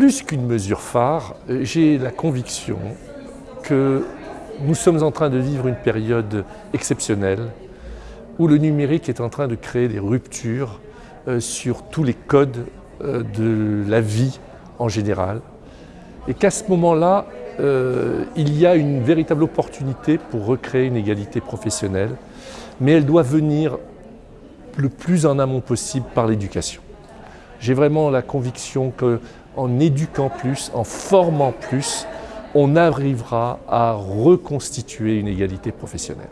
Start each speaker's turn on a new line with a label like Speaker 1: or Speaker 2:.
Speaker 1: plus qu'une mesure phare, j'ai la conviction que nous sommes en train de vivre une période exceptionnelle où le numérique est en train de créer des ruptures euh, sur tous les codes euh, de la vie en général. Et qu'à ce moment-là, euh, il y a une véritable opportunité pour recréer une égalité professionnelle, mais elle doit venir le plus en amont possible par l'éducation. J'ai vraiment la conviction qu'en éduquant plus, en formant plus, on arrivera à reconstituer une égalité professionnelle.